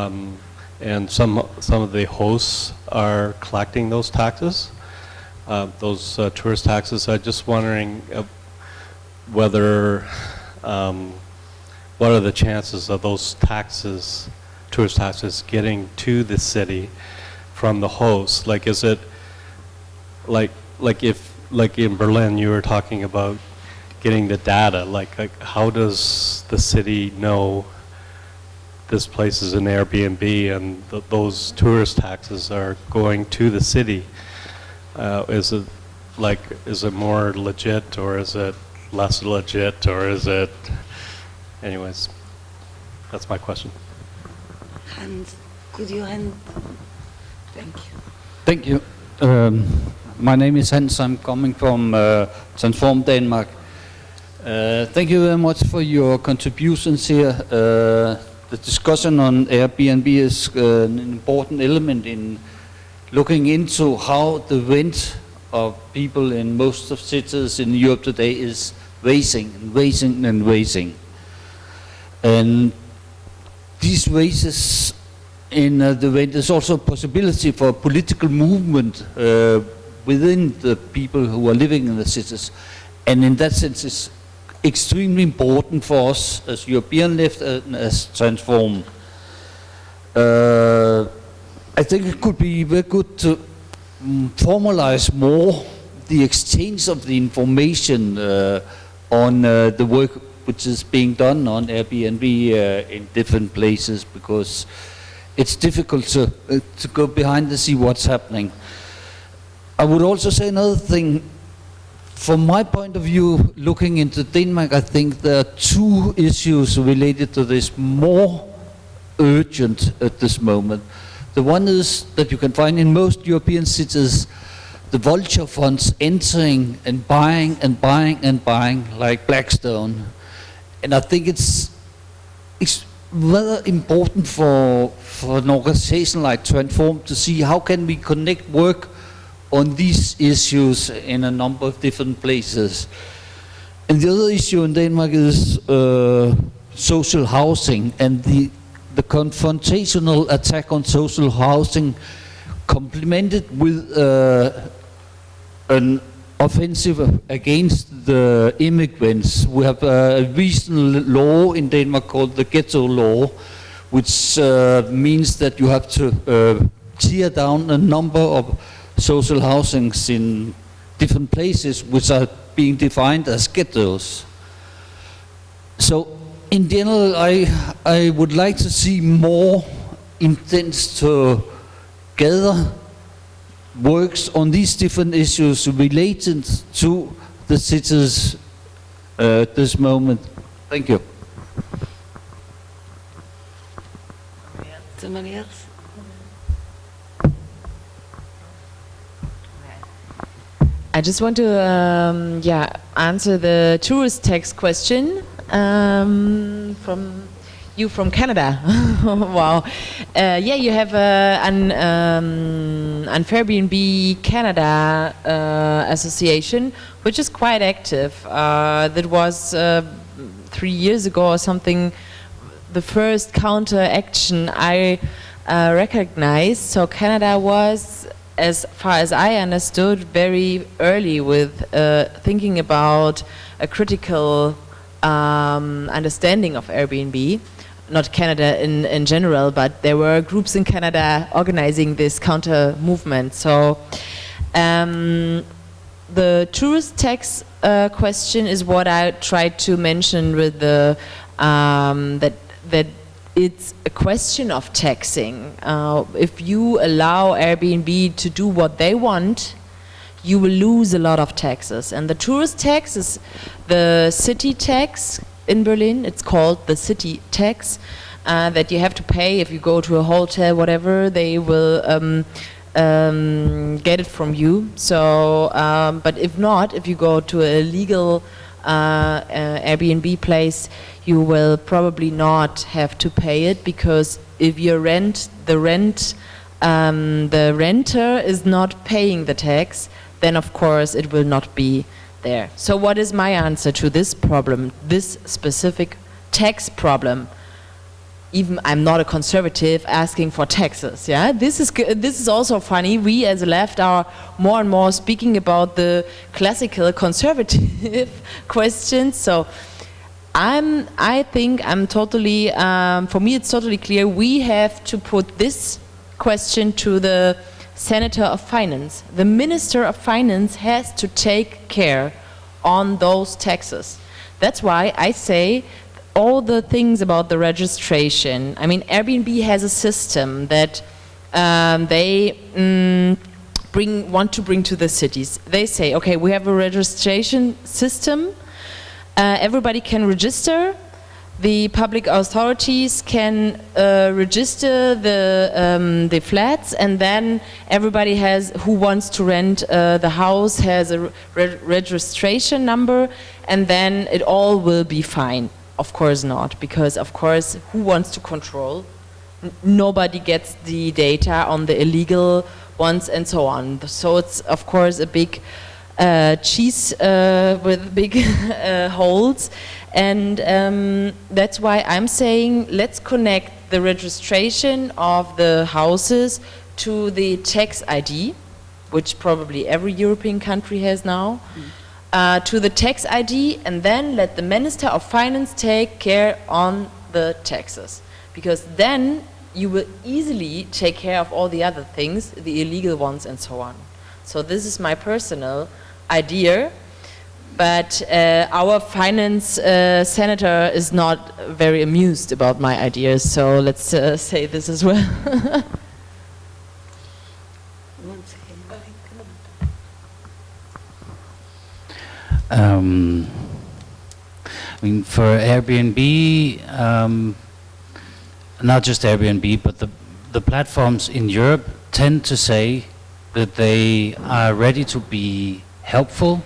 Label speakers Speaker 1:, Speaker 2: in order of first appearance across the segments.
Speaker 1: um, and some, some of the hosts are collecting those taxes, uh, those uh, tourist taxes. I'm just wondering uh, whether, um, what are the chances of those taxes, tourist taxes, getting to the city from the host? Like, is it, like, like if, like in Berlin, you were talking about getting the data, like, like how does the city know this place is an Airbnb and th those tourist taxes are going to the city? Uh, is it like, is it more legit or is it less legit or is it, anyways, that's my question.
Speaker 2: Hans, could you hand? Thank you.
Speaker 3: Thank you. Um, my name is Hans. I'm coming from uh, Transform Denmark. Uh, thank you very much for your contributions here. Uh, the discussion on Airbnb is uh, an important element in looking into how the rent of people in most of cities in Europe today is rising and rising and rising. And these raises in uh, the rent is also a possibility for a political movement uh, within the people who are living in the cities. And in that sense, it's extremely important for us as European left and as Transform. Uh, I think it could be very good to mm, formalize more the exchange of the information uh, on uh, the work which is being done on Airbnb uh, in different places because it's difficult to, uh, to go behind and see what's happening. I would also say another thing from my point of view, looking into Denmark, I think there are two issues related to this more urgent at this moment. The one is that you can find in most European cities the vulture funds entering and buying and buying and buying like Blackstone. And I think it's, it's rather important for, for an organization like Transform to see how can we connect work on these issues in a number of different places. And the other issue in Denmark is uh, social housing and the, the confrontational attack on social housing complemented with uh, an offensive against the immigrants. We have a recent law in Denmark called the ghetto law, which uh, means that you have to uh, tear down a number of social housings in different places which are being defined as ghettos. So in general, I, I would like to see more intents to gather works on these different issues related to the cities uh, at this moment. Thank you.
Speaker 2: Somebody else?
Speaker 4: I just want to, um, yeah, answer the tourist tax question um, from you from Canada. wow. Uh, yeah, you have uh, an, um, an Airbnb Canada uh, association, which is quite active. Uh, that was uh, three years ago or something, the first counter action I uh, recognized. So Canada was as far as I understood, very early with uh, thinking about a critical um, understanding of Airbnb. Not Canada in, in general, but there were groups in Canada organizing this counter movement. So um, the tourist tax uh, question is what I tried to mention with the um, that that it's a question of taxing. Uh, if you allow Airbnb to do what they want, you will lose a lot of taxes. And the tourist tax is the city tax in Berlin. It's called the city tax uh, that you have to pay if you go to a hotel, whatever, they will um, um, get it from you. So, um, but if not, if you go to a legal uh, Airbnb place, you will probably not have to pay it because if your rent, the rent, um, the renter is not paying the tax, then of course it will not be there. So what is my answer to this problem, this specific tax problem? Even I'm not a conservative asking for taxes. Yeah, this is this is also funny. We as a left are more and more speaking about the classical conservative questions. So I'm I think I'm totally um, for me it's totally clear. We have to put this question to the Senator of Finance. The Minister of Finance has to take care on those taxes. That's why I say all the things about the registration. I mean, Airbnb has a system that um, they mm, bring want to bring to the cities. They say, okay, we have a registration system. Uh, everybody can register. The public authorities can uh, register the um, the flats, and then everybody has who wants to rent uh, the house has a re registration number, and then it all will be fine. Of course not, because of course, who wants to control? N nobody gets the data on the illegal ones and so on. So it's of course a big uh, cheese uh, with big uh, holes, and um, that's why I'm saying let's connect the registration of the houses to the tax ID, which probably every European country has now uh, to the tax ID and then let the Minister of Finance take care on the taxes. Because then you will easily take care of all the other things, the illegal ones and so on. So this is my personal idea, but uh, our finance uh, senator is not very amused about my ideas, so let's uh, say this as well.
Speaker 2: One second.
Speaker 5: Um, I mean, for Airbnb, um, not just Airbnb, but the, the platforms in Europe tend to say that they are ready to be helpful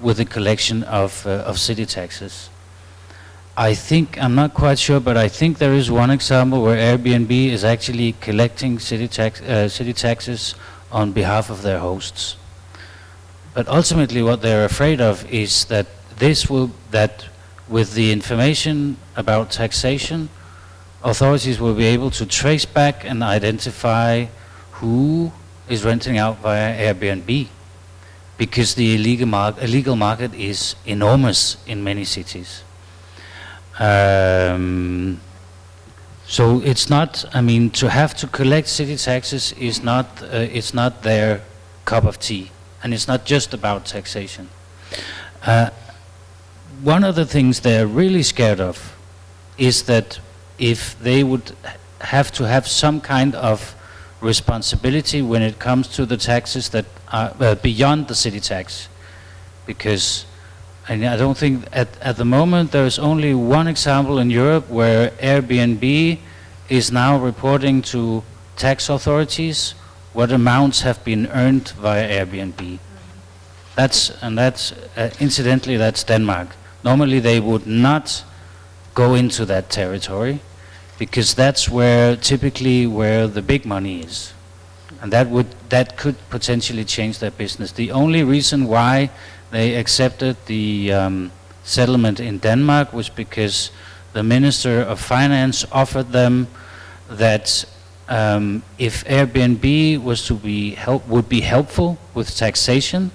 Speaker 5: with the collection of, uh, of city taxes. I think, I'm not quite sure, but I think there is one example where Airbnb is actually collecting city, tax, uh, city taxes on behalf of their hosts. But ultimately what they're afraid of is that this will, that with the information about taxation, authorities will be able to trace back and identify who is renting out via Airbnb. Because the illegal, mar illegal market is enormous in many cities. Um, so it's not, I mean, to have to collect city taxes is not, uh, it's not their cup of tea. And it's not just about taxation. Uh, one of the things they're really scared of is that if they would have to have some kind of responsibility when it comes to the taxes that are uh, beyond the city tax, because and I don't think at, at the moment there is only one example in Europe where Airbnb is now reporting to tax authorities what amounts have been earned via Airbnb. That's, and that's, uh, incidentally, that's Denmark. Normally they would not go into that territory because that's where, typically, where the big money is. And that would, that could potentially change their business. The only reason why they accepted the um, settlement in Denmark was because the Minister of Finance offered them that um, if Airbnb was to be help, would be helpful with taxation,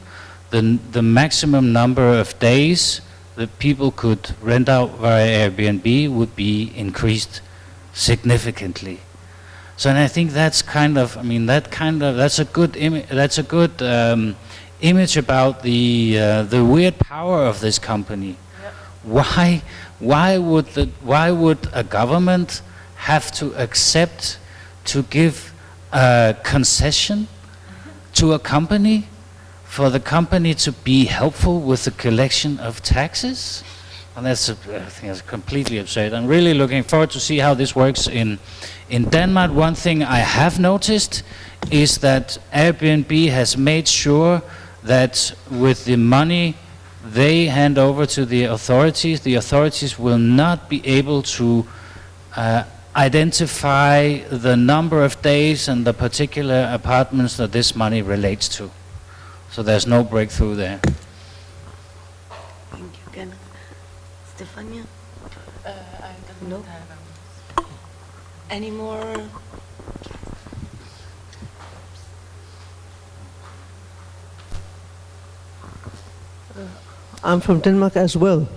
Speaker 5: the, the maximum number of days that people could rent out via Airbnb would be increased significantly. So, and I think that's kind of, I mean, that kind of, that's a good, imi- that's a good um, image about the uh, the weird power of this company. Why, why would the, why would a government have to accept to give a concession to a company for the company to be helpful with the collection of taxes? And that's, I think that's completely absurd. I'm really looking forward to see how this works in, in Denmark. One thing I have noticed is that Airbnb has made sure that with the money they hand over to the authorities, the authorities will not be able to uh, identify the number of days and the particular apartments that this money relates to. So there's no breakthrough there.
Speaker 2: Thank you, Kenneth. Stefania? Uh, I don't no? Any more?
Speaker 6: I'm from Denmark as well.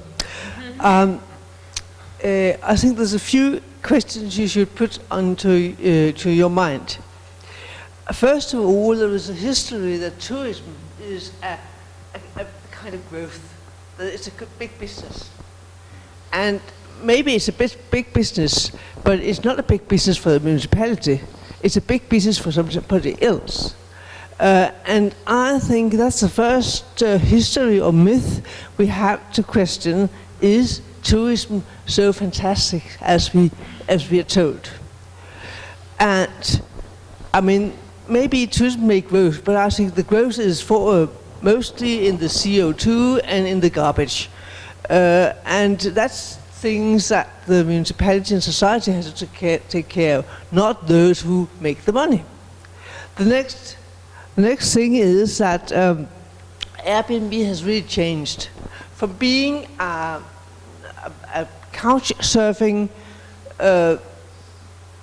Speaker 6: Um, uh, I think there's a few questions you should put onto uh, to your mind. First of all, there is a history that tourism is a, a, a kind of growth. That it's a big business, and maybe it's a bit big business, but it's not a big business for the municipality. It's a big business for somebody else. Uh, and I think that's the first uh, history or myth we have to question: Is tourism so fantastic as we as we are told? And I mean, maybe tourism may growth, but I think the growth is for uh, mostly in the CO2 and in the garbage, uh, and that's things that the municipality and society has to take care, take care of, not those who make the money. The next, the next thing is that um, Airbnb has really changed from being a, a, couch surfing, uh,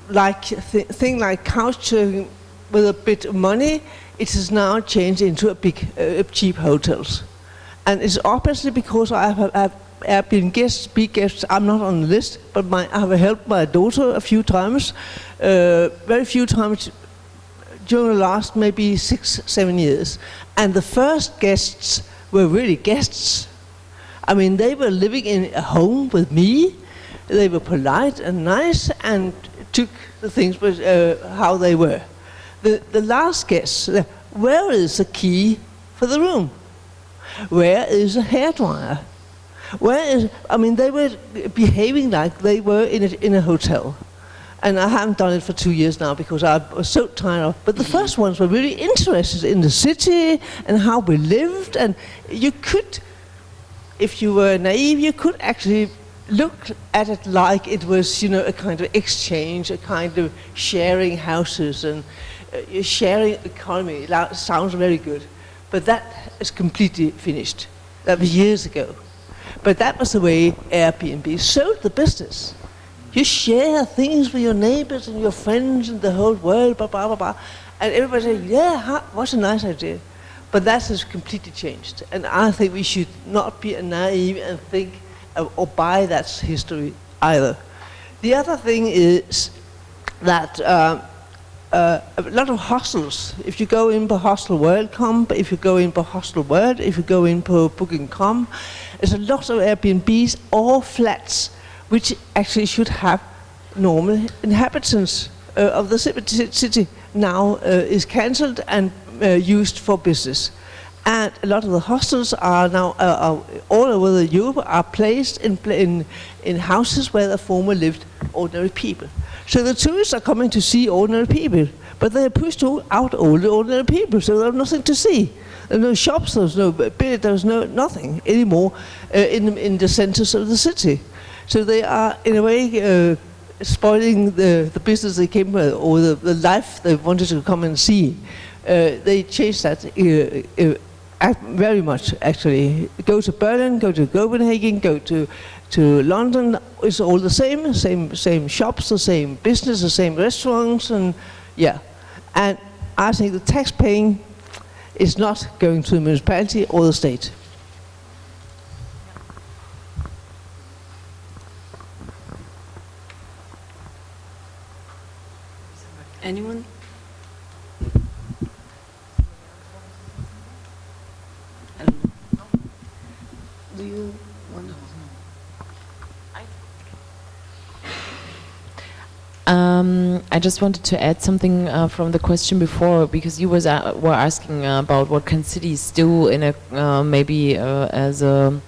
Speaker 6: like th- thing like couch surfing with a bit of money. It has now changed into a big, uh, cheap hotels, and it's obviously because I have, have Airbnb guests, big guests. I'm not on the list, but my, I have helped my daughter a few times, uh, very few times during the last maybe six, seven years. And the first guests were really guests. I mean, they were living in a home with me. They were polite and nice and took the things with, uh, how they were. The, the last guests, uh, where is the key for the room? Where is a hairdryer? Where is, I mean, they were behaving like they were in a, in a hotel. And I haven't done it for two years now because I was so tired of But the first ones were really interested in the city and how we lived. And you could, if you were naive, you could actually look at it like it was, you know, a kind of exchange, a kind of sharing houses and uh, sharing economy. That sounds very good. But that is completely finished. That was years ago. But that was the way Airbnb sold the business. You share things with your neighbors and your friends and the whole world, blah, blah, blah, blah. And everybody said, yeah, huh, what's a nice idea. But that has completely changed. And I think we should not be naive and think uh, or buy that history either. The other thing is that uh, uh, a lot of hostels, if you go in på hostelworld.com, but if you go in på hostel world, if you go in på booking.com, there's a lot of Airbnbs or flats which actually should have normal inhabitants uh, of the city now uh, is cancelled and used for business. And a lot of the hostels are now uh, are all over the Europe are placed in, in in houses where the former lived ordinary people. So the tourists are coming to see ordinary people, but they are pushed out all the ordinary people, so there's nothing to see. There are no shops, there's no there's no nothing anymore uh, in the- in the centers of the city. So they are in a way uh, spoiling the, the business they came with or the, the life they wanted to come and see. Uh, they changed that uh, uh, very much actually. Go to Berlin, go to Copenhagen, go to to London. It's all the same, same same shops, the same business, the same restaurants, and yeah. And I think the tax paying is not going to the municipality or the state.
Speaker 2: Anyone? I don't know. Do you want to?
Speaker 4: Um, I just wanted to add something uh, from the question before because you was uh, were asking uh, about what can cities do in a uh, maybe uh, as a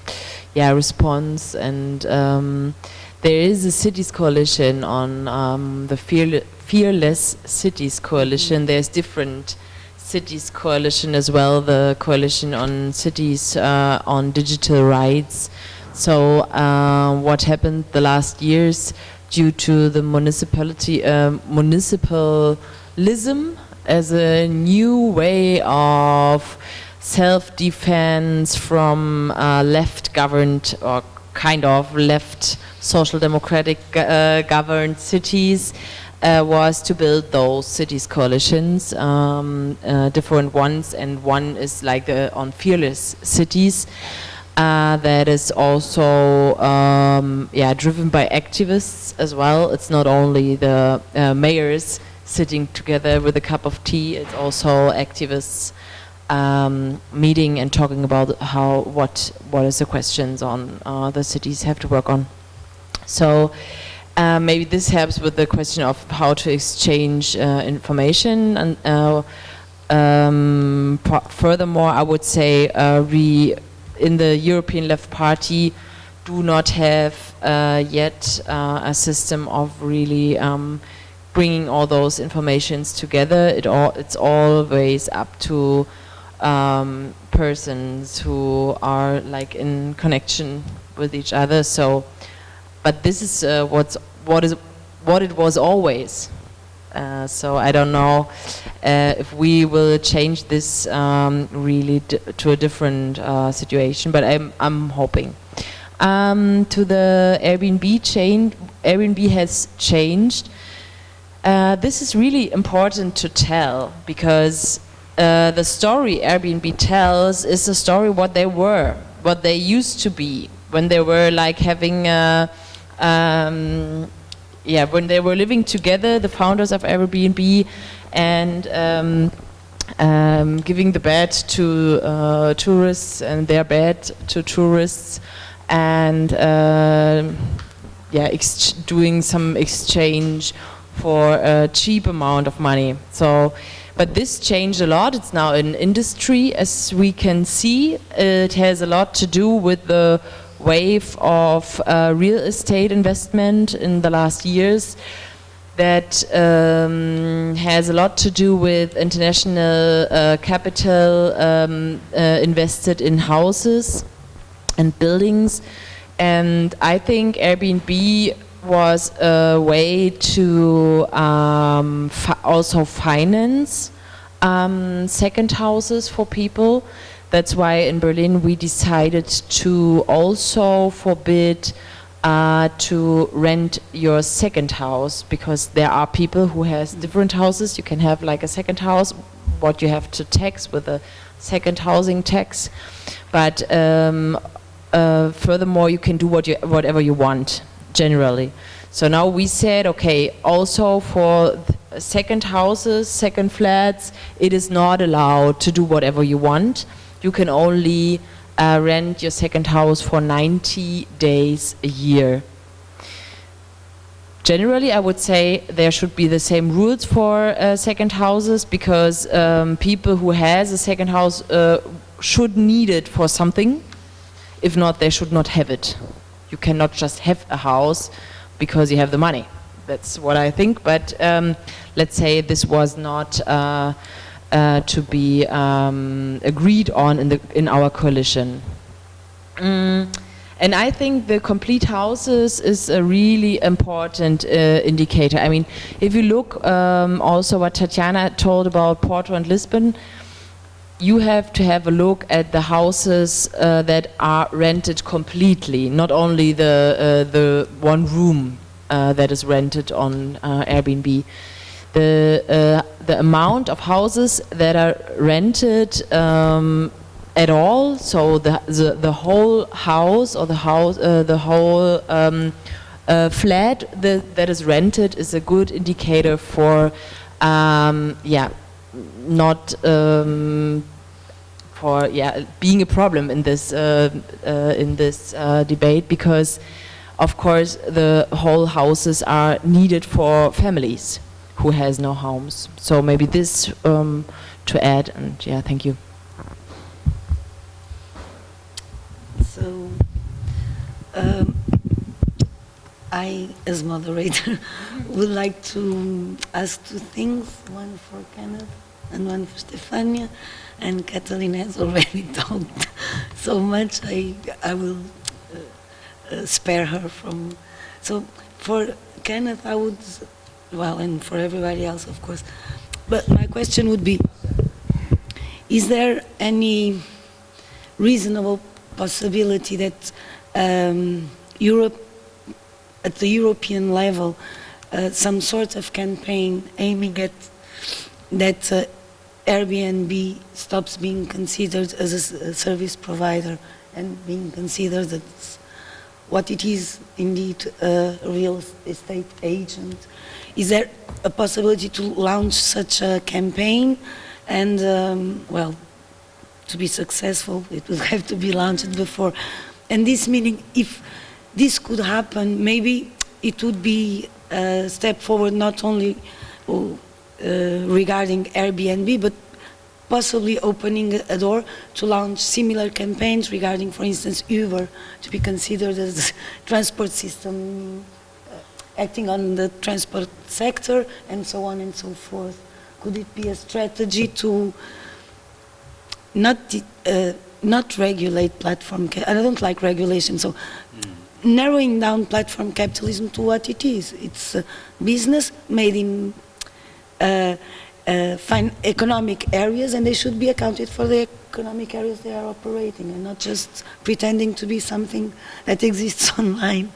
Speaker 4: yeah response and um, there is a cities coalition on um, the Fearle fearless cities coalition. There's different cities coalition as well. The coalition on cities uh, on digital rights. So uh, what happened the last years? Due to the municipality um, municipalism as a new way of self-defense from uh, left-governed or kind of left social democratic uh, governed cities uh, was to build those cities coalitions, um, uh, different ones, and one is like on fearless cities. Uh, that is also um, yeah driven by activists as well. It's not only the uh, mayors sitting together with a cup of tea. It's also activists um, meeting and talking about how what what is the questions on uh, the cities have to work on. So uh, maybe this helps with the question of how to exchange uh, information and. Uh, um, furthermore, I would say uh, we in the European Left Party do not have uh, yet uh, a system of really um, bringing all those informations together. It all it's always up to um, persons who are like in connection with each other. So, but this is uh, what's what is what it was always. Uh, so I don't know uh, if we will change this um, really to a different uh, situation, but I'm, I'm hoping. Um, to the Airbnb chain, Airbnb has changed. Uh, this is really important to tell because uh, the story Airbnb tells is the story what they were, what they used to be when they were like having a, um, yeah, when they were living together, the founders of Airbnb, and um, um, giving the bed to uh, tourists and their bed to tourists, and um yeah, doing some exchange for a cheap amount of money. So, but this changed a lot. It's now an industry, as we can see. It has a lot to do with the wave of uh, real estate investment in the last years that um, has a lot to do with international uh, capital um, uh, invested in houses and buildings. And I think Airbnb was a way to um, fi- also finance um, second houses for people. That's why in Berlin we decided to also forbid uh, to rent your second house because there are people who has different houses. You can have like a second house, what you have to tax with a second housing tax, but um, uh, furthermore you can do what you, whatever you want generally. So now we said, okay, also for second houses, second flats, it is not allowed to do whatever you want. You can only uh, rent your second house for 90 days a year. Generally, I would say there should be the same rules for uh, second houses because um, people who has a second house uh, should need it for something. If not, they should not have it. You cannot just have a house because you have the money. That's what I think. But um, let's say this was not uh, to be um, agreed on in the in our coalition. Mm, and I think the complete houses is a really important uh, indicator. I mean, if you look um, also what Tatiana told about Porto and Lisbon, you have to have a look at the houses uh, that are rented completely, not only the uh, the one room uh, that is rented on uh, Airbnb. The uh, the amount of houses that are rented um, at all, so the, the the whole house or the house uh, the whole um, uh, flat that, is rented is a good indicator for um, yeah not um, for yeah being a problem in this uh, uh, in this uh, debate because of course the whole houses are needed for families who has no homes. So maybe this um, to add and yeah thank you.
Speaker 2: So, um, I, as moderator, would like to ask two things, one for Kenneth and one for Stefania, and Catalina has already talked so much, I, I will uh, uh, spare her from, so for Kenneth, I would, well, and for everybody else, of course, but my question would be, is there any reasonable possibility that um, Europe, at the European level, uh, some sort of campaign aiming at that uh, Airbnb stops being considered as a service provider and being considered as what it is indeed a real estate agent. Is there a possibility to launch such a campaign? And, um, well, to be successful, it would have to be launched before. And this meaning, if this could happen, maybe it would be a step forward not only uh, regarding Airbnb, but possibly opening a door to launch similar campaigns regarding, for instance, Uber, to be considered as transport system acting on the transport sector, and so on and so forth. Could it be a strategy to not uh, not regulate platform? I don't like regulation, so narrowing down platform capitalism to what it is. It's business made in uh, uh, economic areas, and they should be accounted for the economic areas they are operating, and not just pretending to be something that exists online.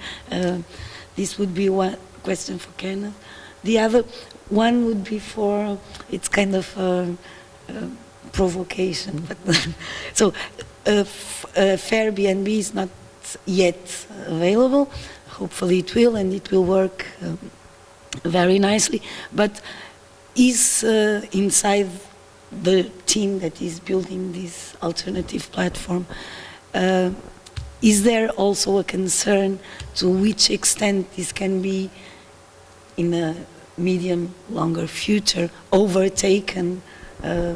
Speaker 2: This would be one question for Kenneth. The other one would be for it's kind of uh, uh, provocation, but so uh, uh, Fair BNB is not yet available. Hopefully, it will, and it will work um, very nicely. But is uh, inside the team that is building this alternative platform, uh, is there also a concern to which extent this can be, in a medium, longer future, overtaken? Uh,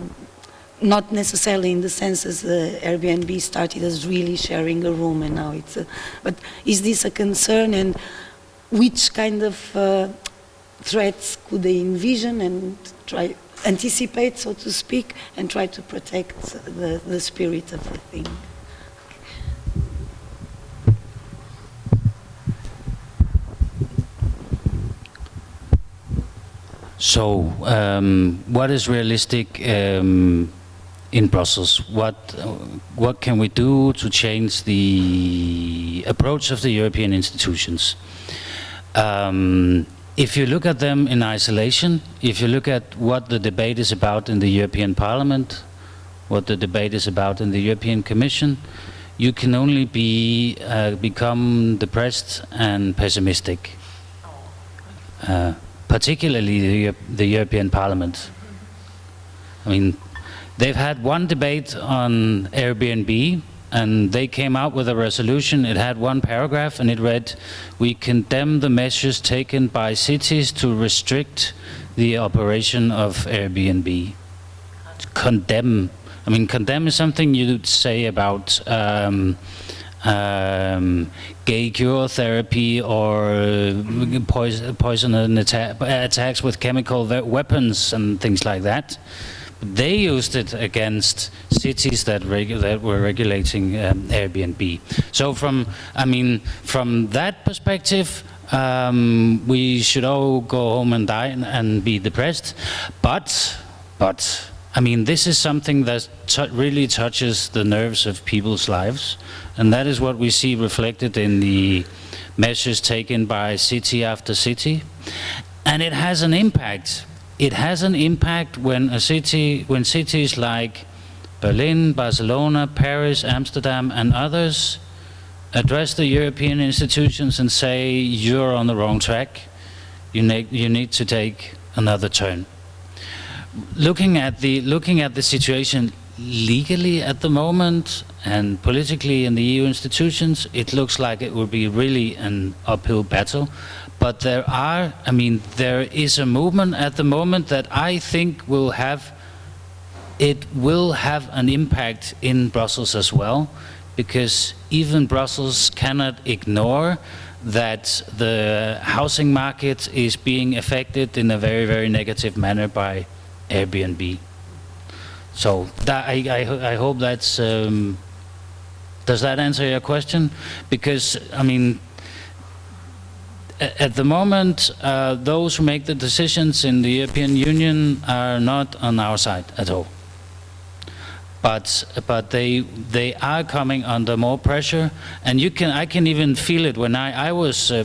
Speaker 2: not necessarily in the sense as uh, Airbnb started as really sharing a room and now it's a, but is this a concern and which kind of uh, threats could they envision and try anticipate so to speak and try to protect the, the spirit of the thing
Speaker 5: So, um, what is realistic um, in Brussels? What what can we do to change the approach of the European institutions? Um, if you look at them in isolation, if you look at what the debate is about in the European Parliament, what the debate is about in the European Commission, you can only be uh, become depressed and pessimistic. Uh, particularly the, the European Parliament. I mean, they've had one debate on Airbnb, and they came out with a resolution. It had one paragraph, and it read, "We condemn the measures taken by cities to restrict the operation of Airbnb." Condemn. I mean, condemn is something you'd say about. Um, um, gay cure therapy or poison, poison atta attacks with chemical weapons and things like that. They used it against cities that, that were regulating um, Airbnb. So from, I mean, from that perspective, um, we should all go home and die and, and be depressed. But, but, I mean, this is something that really touches the nerves of people's lives, and that is what we see reflected in the measures taken by city after city. And it has an impact. It has an impact when a city, when cities like Berlin, Barcelona, Paris, Amsterdam, and others address the European institutions and say, you're on the wrong track. You need, you need to take another turn looking at the looking at the situation legally at the moment and politically in the EU institutions, it looks like it will be really an uphill battle. But there are, I mean, there is a movement at the moment that I think will have, it will have an impact in Brussels as well, because even Brussels cannot ignore that the housing market is being affected in a very, very negative manner by Airbnb. So that, I, I, I hope that's, um, does that answer your question? Because, I mean, at the moment, uh, those who make the decisions in the European Union are not on our side at all. But, but they, they are coming under more pressure, and you can, I can even feel it when I, I was uh,